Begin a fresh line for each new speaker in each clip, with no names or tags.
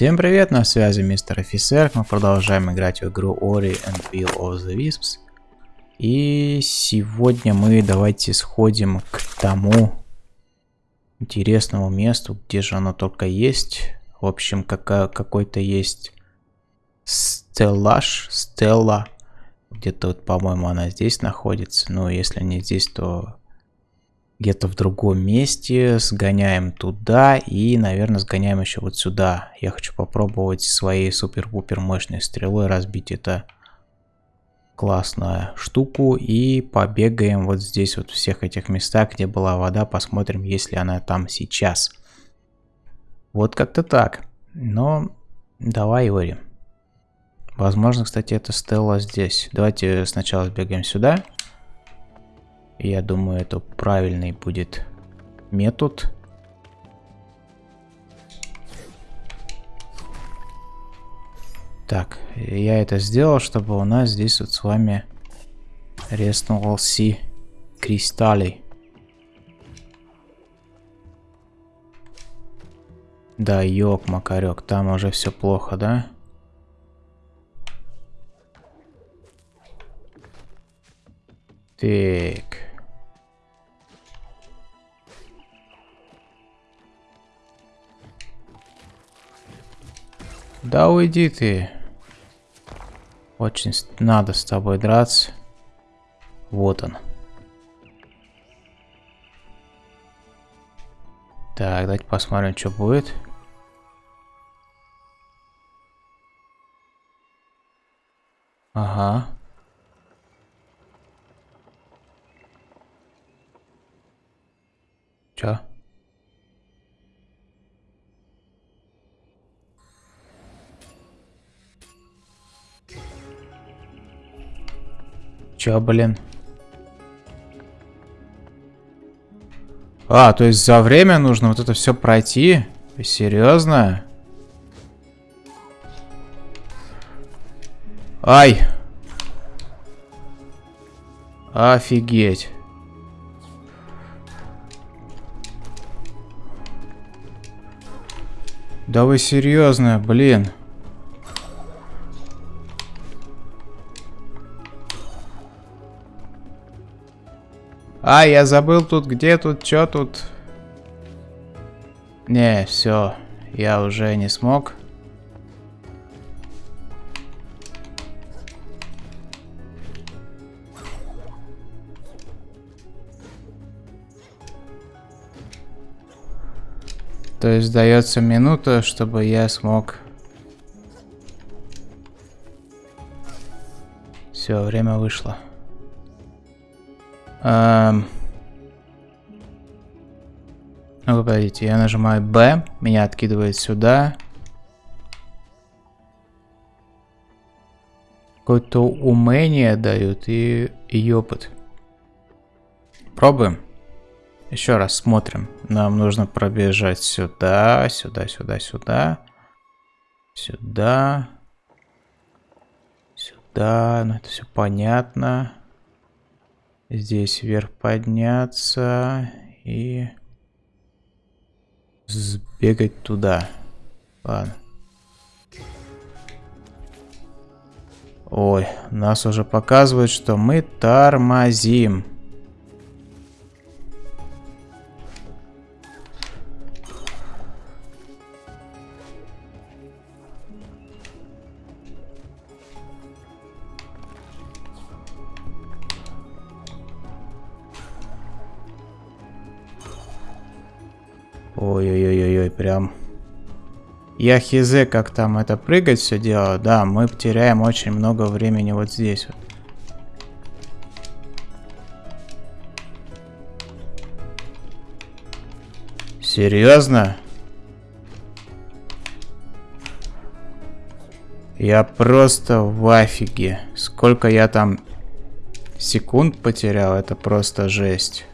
Всем привет, на связи мистер офицер. Мы продолжаем играть в игру Ori and Will of the Wisps. И сегодня мы давайте сходим к тому интересному месту, где же оно только есть. В общем, какой-то есть стеллаж, стелла. Где-то вот, по-моему, она здесь находится. Но если не здесь, то где-то в другом месте, сгоняем туда и, наверное, сгоняем еще вот сюда. Я хочу попробовать своей супер-пупер мощной стрелой разбить это классную штуку и побегаем вот здесь вот всех этих местах, где была вода, посмотрим, есть ли она там сейчас. Вот как-то так. Но давай, Ори. Возможно, кстати, это Стелла здесь. Давайте сначала сбегаем сюда. Я думаю, это правильный будет метод. Так, я это сделал, чтобы у нас здесь вот с вами реснулся кристаллы. Да, ёк, макарек, там уже все плохо, да? Так. Да уйди ты. Очень надо с тобой драться. Вот он. Так, давайте посмотрим, что будет. Ага. Чё? Чё, блин? А, то есть за время нужно вот это все пройти? Серьезно? Ай! Офигеть. Да вы серьезно, блин. А, я забыл тут, где тут, что тут. Не, все, я уже не смог. То есть дается минута, чтобы я смог... Все, время вышло. Эм... Ну, подождите, я нажимаю B, меня откидывает сюда. Какое-то умение дают и, и опыт. Пробуем. Еще раз смотрим. Нам нужно пробежать сюда, сюда, сюда, сюда. Сюда. Сюда. Ну, это все понятно. Здесь вверх подняться и сбегать туда. Ладно. Ой, нас уже показывают, что мы тормозим. Ой-ой-ой-ой, прям... Я хз, как там это прыгать все дело. Да, мы потеряем очень много времени вот здесь вот. Серьезно? Я просто в афиге. Сколько я там секунд потерял, это просто жесть.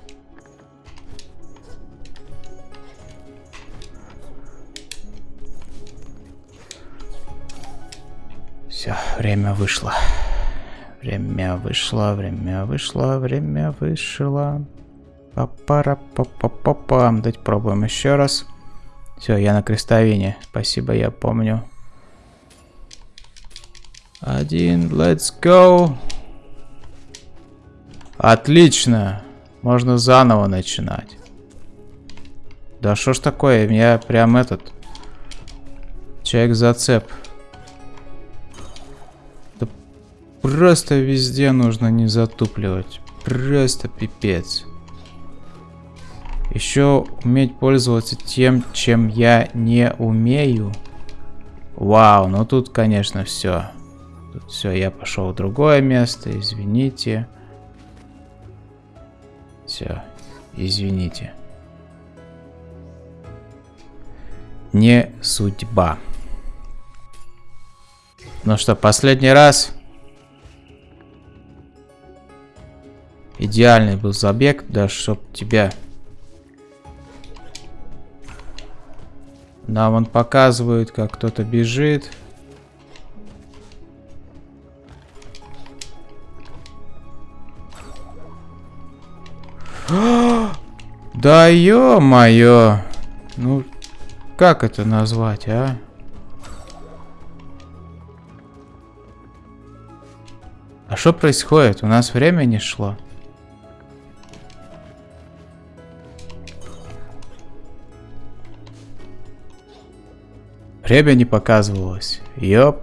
Время вышло. Время вышло, время вышло, время вышло. Папара па па па па Давайте пробуем еще раз. Все, я на крестовине. Спасибо, я помню. Один, let's go. Отлично. Можно заново начинать. Да что ж такое, меня прям этот... Человек-зацеп. Да просто везде нужно не затупливать. Просто пипец. Еще уметь пользоваться тем, чем я не умею. Вау, ну тут, конечно, все. Тут все, я пошел в другое место, извините. Все, извините. Не судьба. Ну что, последний раз. Идеальный был забег, да, чтоб тебя... Нам он показывает, как кто-то бежит. Да ё-моё! Ну, как это назвать, а? А что происходит? У нас время не шло. Время не показывалось. Ёп.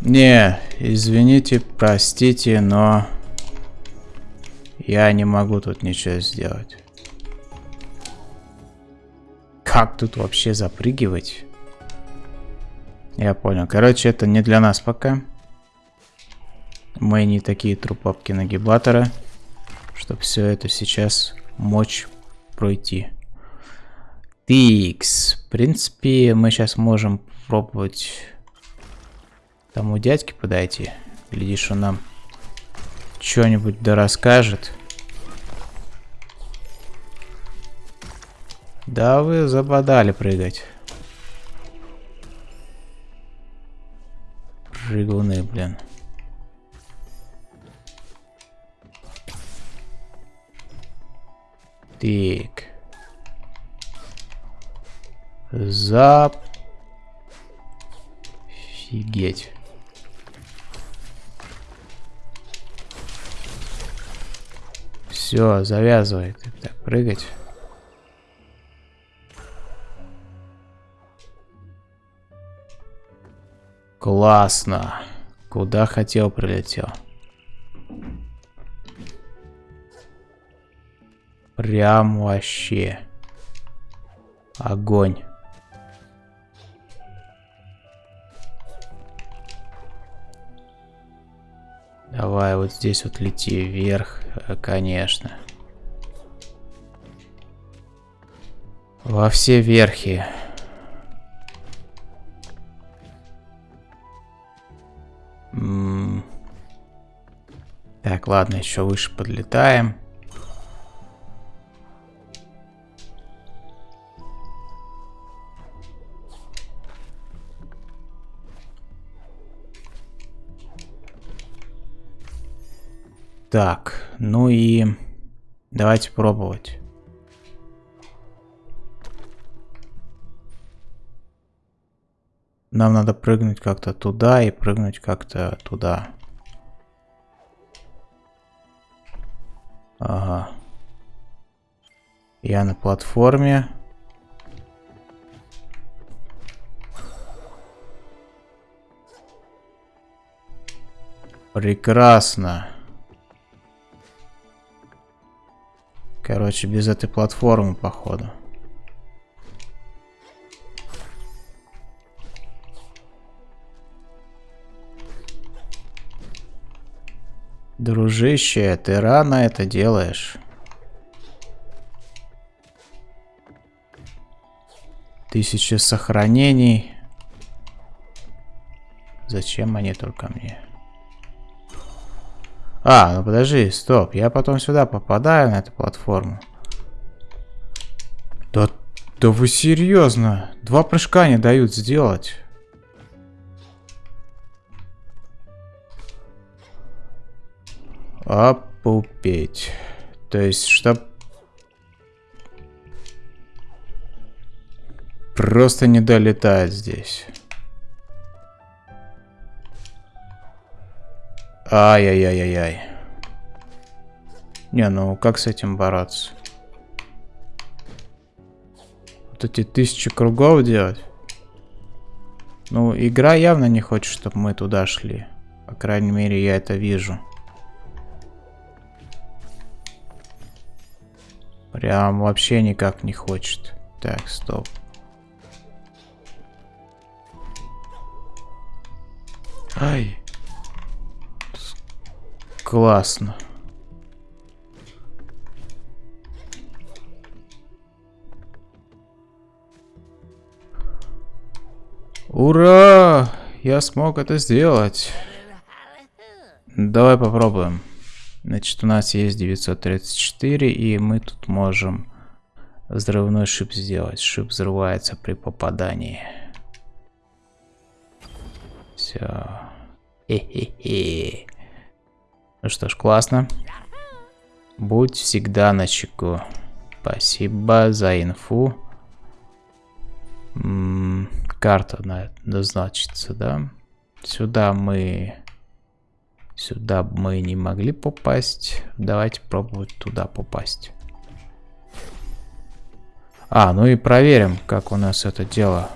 Не, извините, простите, но я не могу тут ничего сделать. Как тут вообще запрыгивать? Я понял. Короче, это не для нас пока. Мы не такие трупопки-нагибаторы, чтобы все это сейчас мочь пройти. Тикс. В принципе, мы сейчас можем пробовать тому дядьке подойти. Глядишь, он нам что-нибудь да расскажет. Да вы забодали прыгать. Прыгуны, блин. Так. Зап... Офигеть. Все, завязывает. Так, прыгать. Классно. Куда хотел, прилетел. Прям вообще. Огонь. Давай вот здесь вот лети вверх, э, конечно. Во все верхи. Так, ладно, еще выше подлетаем. Так, ну и давайте пробовать. Нам надо прыгнуть как-то туда и прыгнуть как-то туда. Ага. Я на платформе. Прекрасно. Короче, без этой платформы, походу. Дружище, ты рано это делаешь. Тысячи сохранений. Зачем они только мне? А, ну подожди, стоп. Я потом сюда попадаю на эту платформу. Да, да вы серьезно? Два прыжка не дают сделать. Опупеть. То есть, чтоб... Просто не долетает здесь. Ай-яй-яй-яй-яй. Не, ну как с этим бороться? Вот эти тысячи кругов делать? Ну, игра явно не хочет, чтобы мы туда шли. По крайней мере, я это вижу. Прям вообще никак не хочет. Так, стоп. Ай. Классно. Ура! Я смог это сделать. Давай попробуем. Значит, у нас есть 934, и мы тут можем взрывной шип сделать. Шип взрывается при попадании. Все. Хе-хе-хе. Ну что ж, классно. Будь всегда на чеку. Спасибо за инфу. М -м, карта на значится, да? Сюда мы... Сюда мы не могли попасть. Давайте пробовать туда попасть. А, ну и проверим, как у нас это дело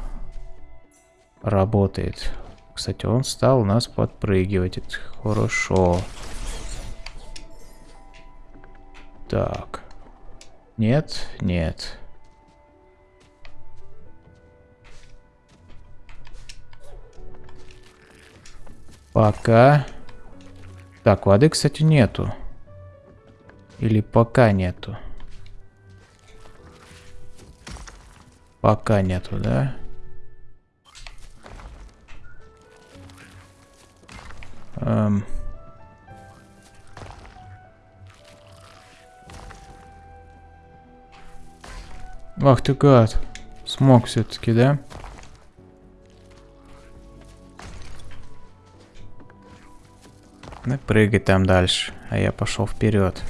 работает. Кстати, он стал у нас подпрыгивать. Это хорошо. Так. Нет, нет. Пока. Так, воды, кстати, нету. Или пока нету. Пока нету, да? Эм... Ах ты гад. Смог все-таки, да? Ну, прыгай там дальше, а я пошел вперед.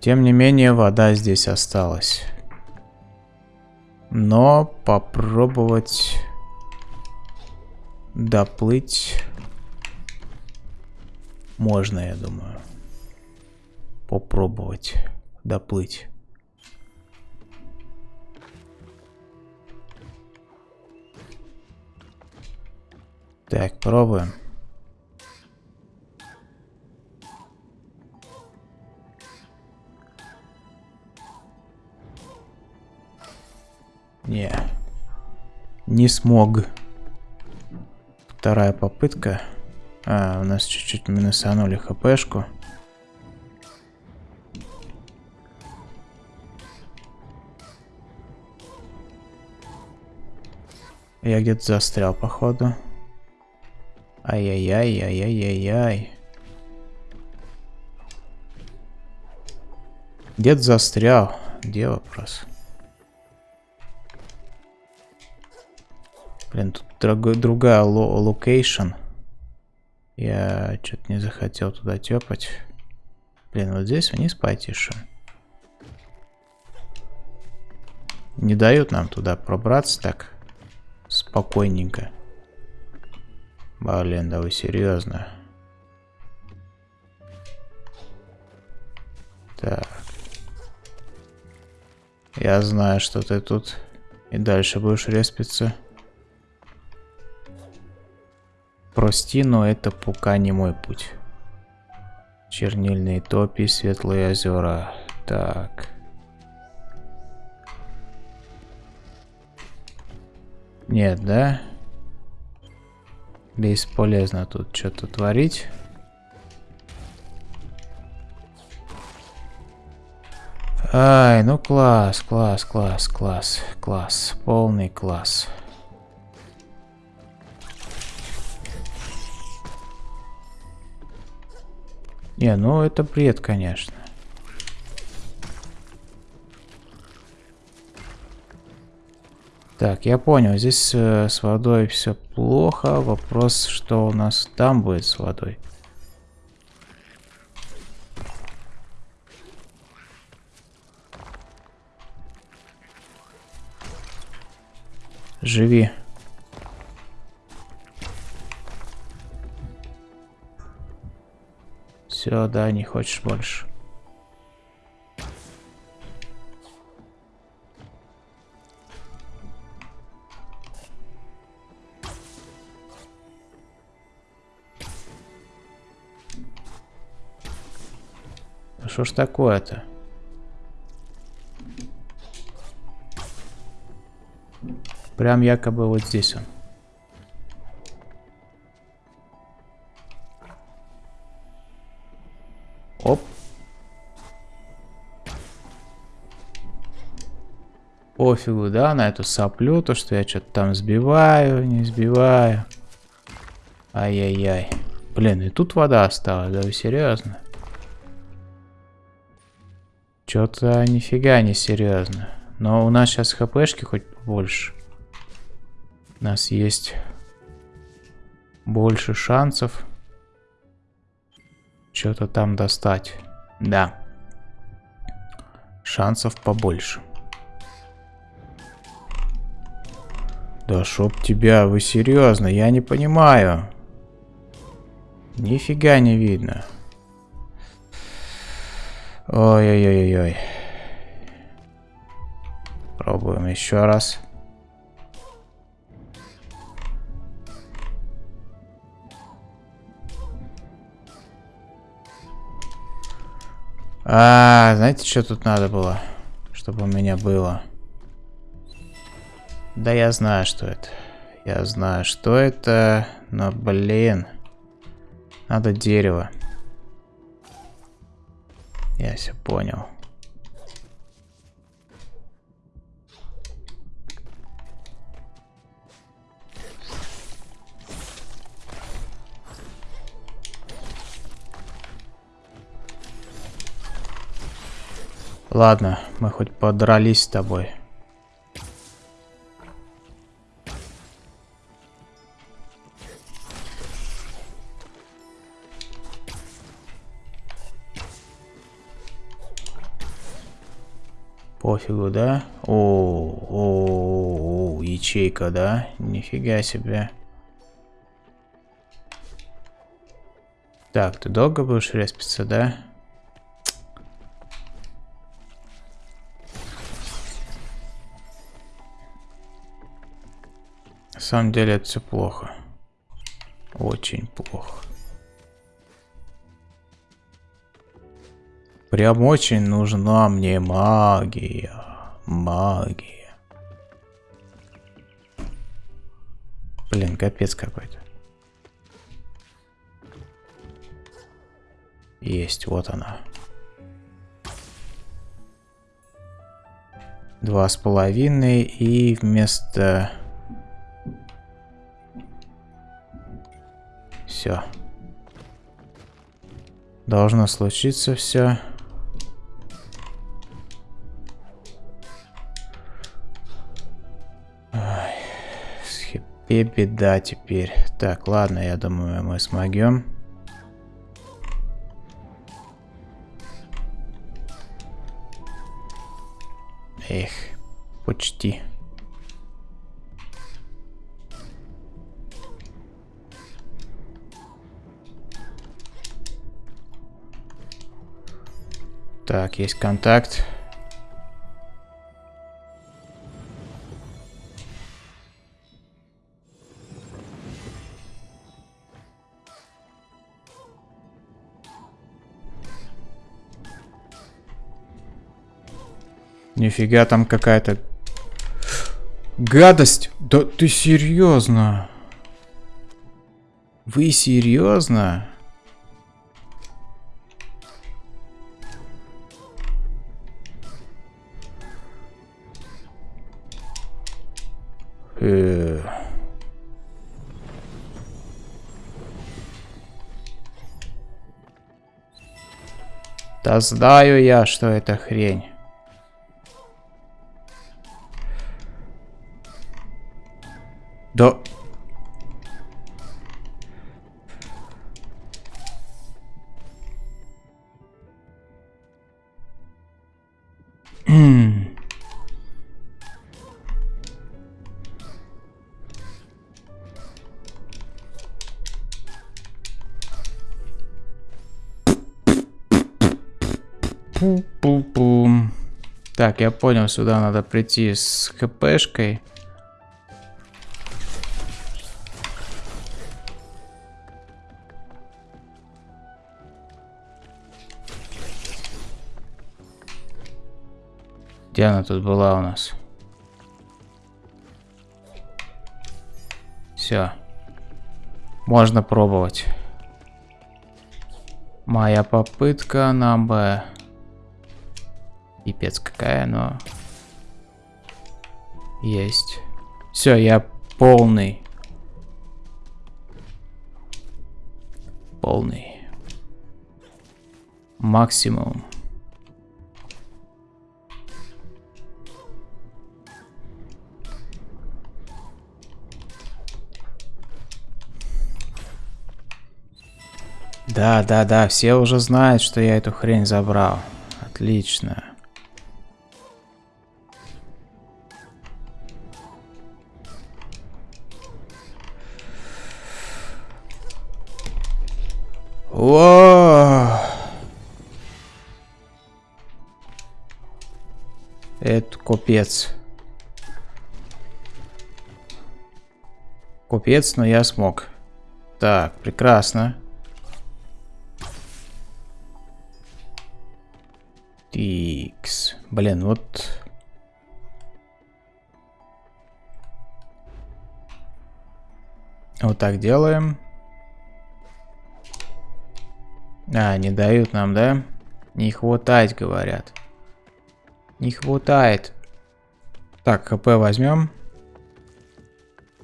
Тем не менее, вода здесь осталась. Но попробовать доплыть можно, я думаю попробовать доплыть. Так, пробуем. Не, не смог. Вторая попытка. А, у нас чуть-чуть минусанули хпшку. Я где-то застрял, походу. Ай-яй-яй, ай-яй-яй-яй. Где-то застрял. Где вопрос? Блин, тут другая location. Я что-то не захотел туда тепать. Блин, вот здесь вниз пойти, что? Не дают нам туда пробраться так спокойненько. Блин, да вы серьезно? Так. Я знаю, что ты тут и дальше будешь респиться. Прости, но это пока не мой путь. Чернильные топи, светлые озера. Так. Нет, да? Бесполезно тут что-то творить. Ай, ну класс, класс, класс, класс, класс, полный класс. Не, ну это бред, конечно. Так, я понял, здесь э, с водой все плохо. Вопрос, что у нас там будет с водой. Живи. Все, да, не хочешь больше. А что ж такое-то? Прям якобы вот здесь он. Оп. Пофигу, да, на эту соплю, то, что я что-то там сбиваю, не сбиваю. Ай-яй-яй. Блин, и тут вода осталась, да вы серьезно? Что-то нифига не серьезно. Но у нас сейчас хпшки хоть больше. У нас есть больше шансов что-то там достать. Да. Шансов побольше. Да чтоб тебя, вы серьезно, я не понимаю. Нифига не видно. Ой-ой-ой-ой. Пробуем еще раз. А, знаете, что тут надо было? Чтобы у меня было. Да я знаю, что это. Я знаю, что это. Но, блин. Надо дерево. Я все понял. Ладно, мы хоть подрались с тобой. Пофигу, да? О, о, о, ячейка, да? Нифига себе. Так, ты долго будешь респиться, да? самом деле это все плохо. Очень плохо. Прям очень нужна мне магия. Магия. Блин, капец какой-то. Есть, вот она. Два с половиной и вместо Все. Должно случиться все. С хипе беда теперь. Так, ладно, я думаю, мы смогем. Эх, почти. Так, есть контакт. Нифига там какая-то гадость. Да ты серьезно? Вы серьезно? Э. Да знаю я, что это хрень. Так, я понял, сюда надо прийти с хпшкой. Где она тут была у нас? Все. Можно пробовать. Моя попытка на Б. Пипец какая, но... Есть. Все, я полный. Полный. Максимум. Да, да, да, все уже знают, что я эту хрень забрал. Отлично. Купец. Купец, но я смог. Так, прекрасно. Тикс. Блин, вот... Вот так делаем. А, не дают нам, да? Не хватает, говорят. Не хватает. Так, ХП возьмем.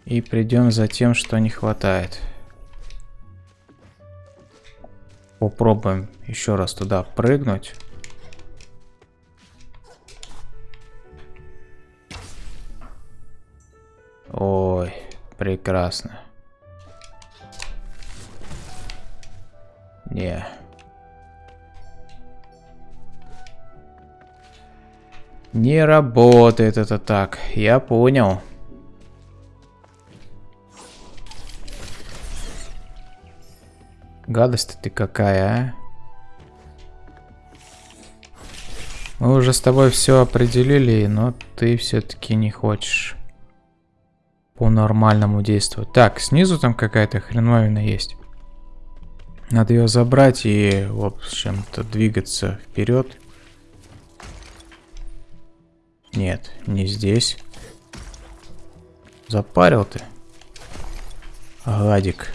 И придем за тем, что не хватает. Попробуем еще раз туда прыгнуть. Ой, прекрасно. Не. Не работает это так. Я понял. Гадость ты какая, а? Мы уже с тобой все определили, но ты все-таки не хочешь по-нормальному действовать. Так, снизу там какая-то хреновина есть. Надо ее забрать и, в общем-то, двигаться вперед. Нет, не здесь. Запарил ты. Гадик.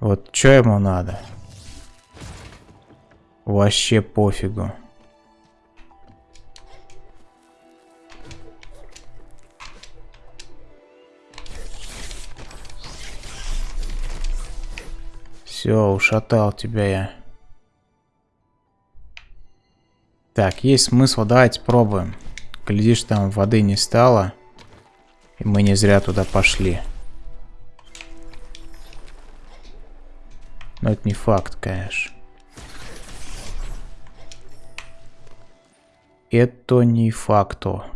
Вот что ему надо? Вообще пофигу. Все, ушатал тебя я. Так, есть смысл, давайте пробуем. Глядишь, там воды не стало. И мы не зря туда пошли. Но это не факт, конечно. Это не факто.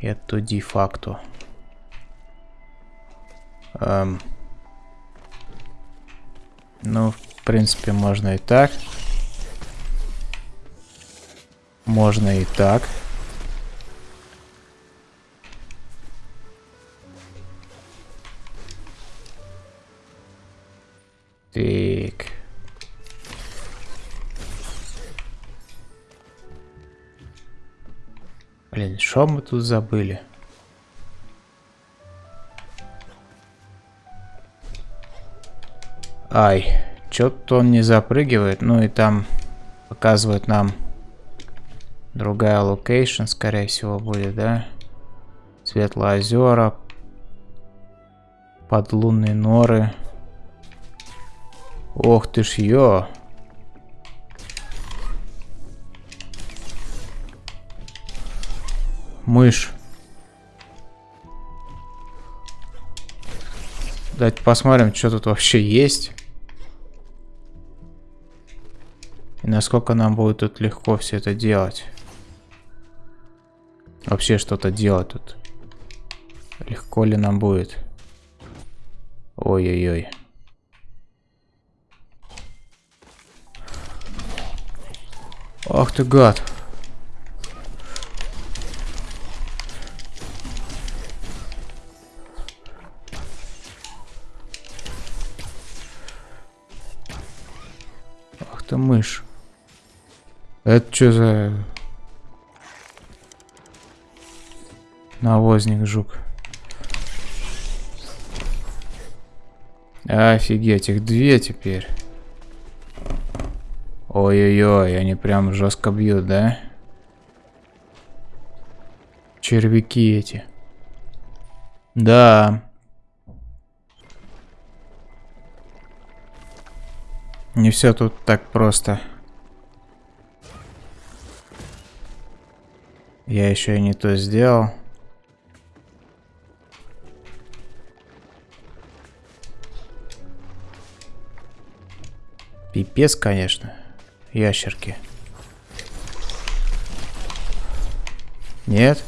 Это де-факто. Эм... Ну, в принципе, можно и так. Можно и так. Так. Блин, что мы тут забыли? Ай, что-то он не запрыгивает. Ну и там показывает нам другая location, скорее всего, будет, да? Светлые озера, подлунные норы. Ох ты ж ё! Мышь. Давайте посмотрим, что тут вообще есть. И насколько нам будет тут легко все это делать. Вообще что-то делать тут. Легко ли нам будет? Ой-ой-ой. Ах ты гад. Ах ты мышь. Это что за... Навозник жук. Офигеть, их две теперь. Ой-ой-ой, они прям жестко бьют, да? Червяки эти. Да. Не все тут так просто. Я еще и не то сделал. Пипец, конечно. Ящерки. Нет?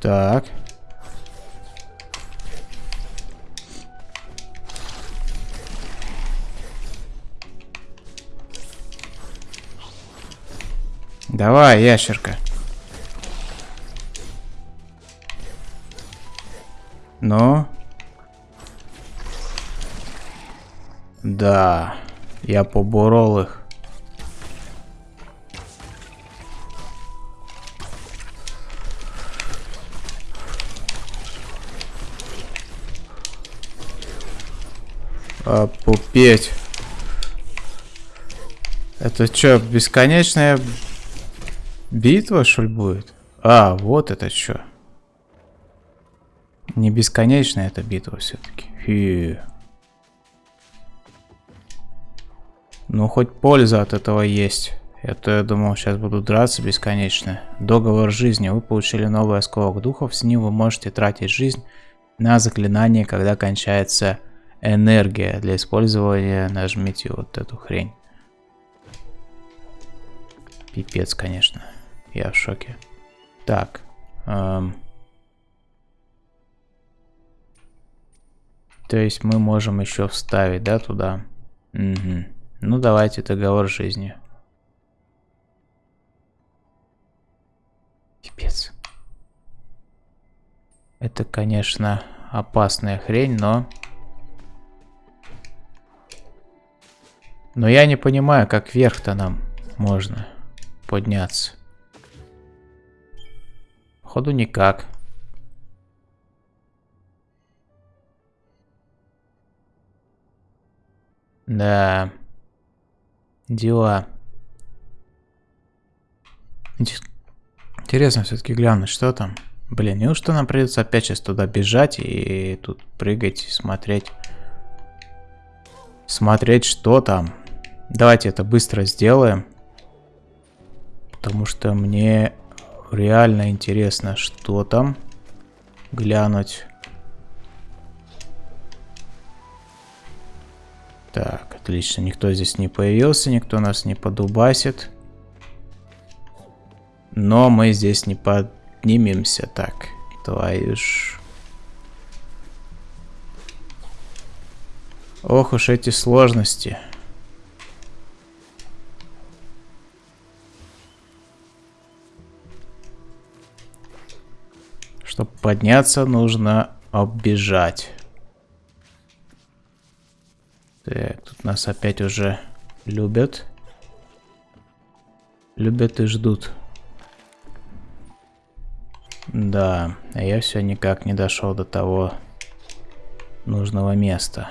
Так. Давай, ящерка. Ну? Да, я поборол их. А, пупеть. Это что, бесконечная битва, что ли, будет? А, вот это что. Не бесконечная эта битва все-таки. Ну, хоть польза от этого есть. Это я думал, сейчас буду драться бесконечно. Договор жизни. Вы получили новый осколок духов. С ним вы можете тратить жизнь на заклинание, когда кончается энергия. Для использования нажмите вот эту хрень. Пипец, конечно. Я в шоке. Так. Эм... То есть мы можем еще вставить, да, туда? Угу. Ну, давайте договор жизни. Пипец. Это, конечно, опасная хрень, но... Но я не понимаю, как вверх-то нам можно подняться. Ходу никак. Да. Дела. Интересно все-таки глянуть, что там. Блин, неужто нам придется опять сейчас туда бежать и тут прыгать, смотреть. Смотреть, что там. Давайте это быстро сделаем. Потому что мне реально интересно, что там. Глянуть. Так, отлично. Никто здесь не появился, никто нас не подубасит. Но мы здесь не поднимемся. Так, твою ж... Ох уж эти сложности. Чтобы подняться, нужно оббежать. Так, тут нас опять уже любят. Любят и ждут. Да, а я все никак не дошел до того нужного места.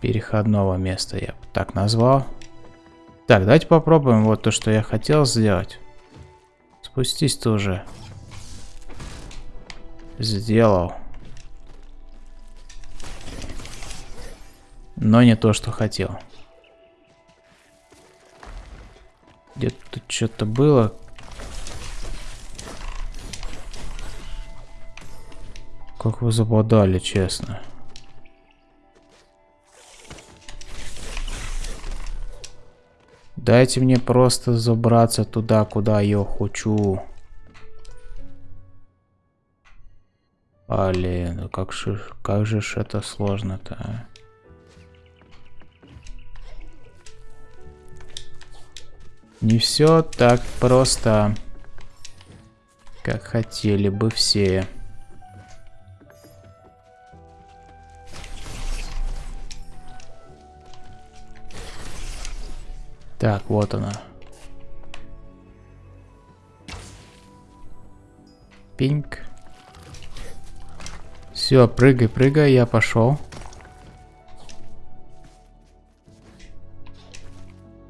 Переходного места я бы так назвал. Так, давайте попробуем вот то, что я хотел сделать. Спустись тоже. Сделал. Но не то, что хотел. Где-то что-то было. Как вы западали, честно. Дайте мне просто забраться туда, куда я хочу. Блин, ну как же, как же ж это сложно-то, а? Не все так просто, как хотели бы все. Так, вот она. Пинг. Все, прыгай, прыгай, я пошел.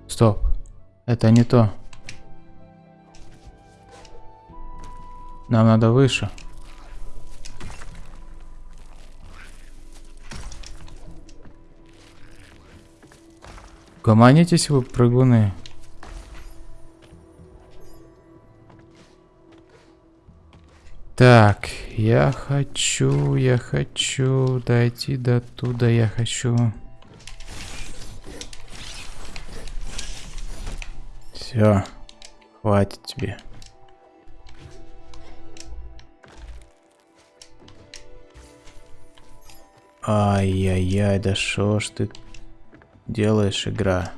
Стоп. Это не то. Нам надо выше. Гомонитесь вы, прыгуны. Так, я хочу, я хочу дойти до туда, я хочу. Все, хватит тебе. Ай-яй-яй, да шо ж ты делаешь, игра?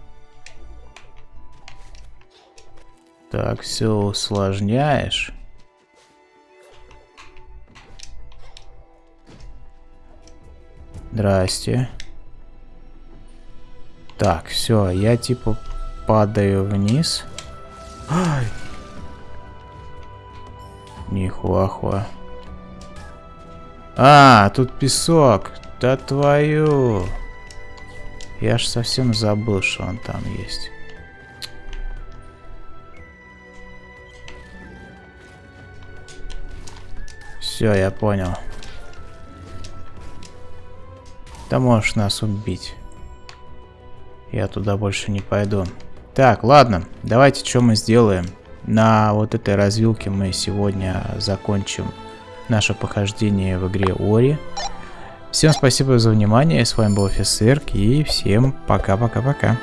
Так, все усложняешь. Здрасте. Так, все, я типа падаю вниз. Ай! Нихуахуа. А, тут песок. Да твою. Я ж совсем забыл, что он там есть. Все, я понял. Да можешь нас убить. Я туда больше не пойду. Так, ладно. Давайте что мы сделаем. На вот этой развилке мы сегодня закончим наше похождение в игре Ори. Всем спасибо за внимание, с вами был офицер, и всем пока-пока-пока.